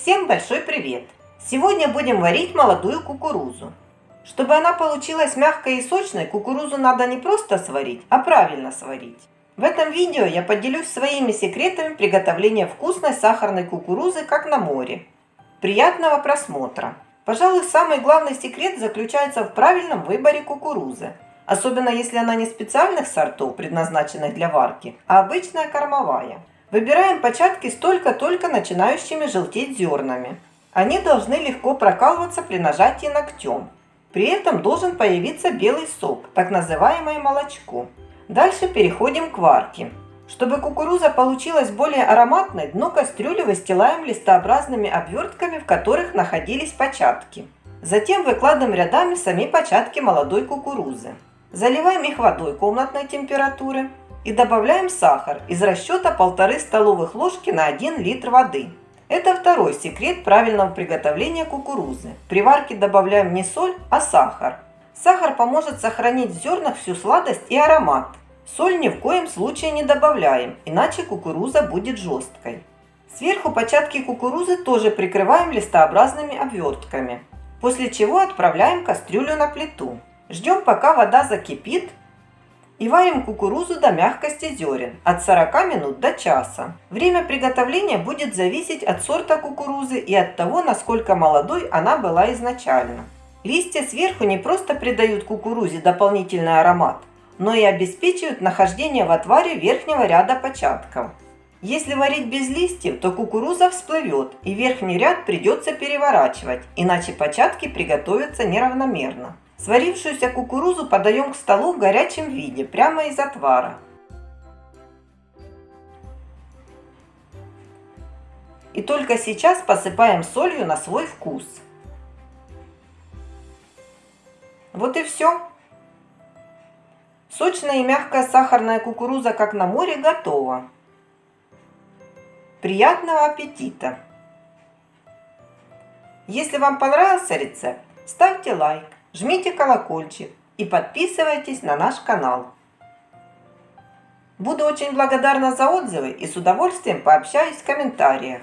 Всем большой привет! Сегодня будем варить молодую кукурузу. Чтобы она получилась мягкой и сочной, кукурузу надо не просто сварить, а правильно сварить. В этом видео я поделюсь своими секретами приготовления вкусной сахарной кукурузы, как на море. Приятного просмотра! Пожалуй, самый главный секрет заключается в правильном выборе кукурузы. Особенно если она не специальных сортов, предназначенных для варки, а обычная кормовая. Выбираем початки с только-только начинающими желтеть зернами. Они должны легко прокалываться при нажатии ногтем. При этом должен появиться белый сок, так называемое молочко. Дальше переходим к варке. Чтобы кукуруза получилась более ароматной, дно кастрюли выстилаем листообразными обвертками, в которых находились початки. Затем выкладываем рядами сами початки молодой кукурузы. Заливаем их водой комнатной температуры и добавляем сахар из расчета 1,5 столовых ложки на 1 литр воды. Это второй секрет правильного приготовления кукурузы. При варке добавляем не соль, а сахар. Сахар поможет сохранить в зернах всю сладость и аромат. Соль ни в коем случае не добавляем, иначе кукуруза будет жесткой. Сверху початки кукурузы тоже прикрываем листообразными обвертками, после чего отправляем кастрюлю на плиту. Ждем пока вода закипит и варим кукурузу до мягкости зерен от 40 минут до часа. Время приготовления будет зависеть от сорта кукурузы и от того, насколько молодой она была изначально. Листья сверху не просто придают кукурузе дополнительный аромат, но и обеспечивают нахождение в отваре верхнего ряда початков. Если варить без листьев, то кукуруза всплывет и верхний ряд придется переворачивать, иначе початки приготовятся неравномерно. Сварившуюся кукурузу подаем к столу в горячем виде, прямо из отвара. И только сейчас посыпаем солью на свой вкус. Вот и все. Сочная и мягкая сахарная кукуруза, как на море, готова. Приятного аппетита! Если вам понравился рецепт, ставьте лайк жмите колокольчик и подписывайтесь на наш канал. Буду очень благодарна за отзывы и с удовольствием пообщаюсь в комментариях.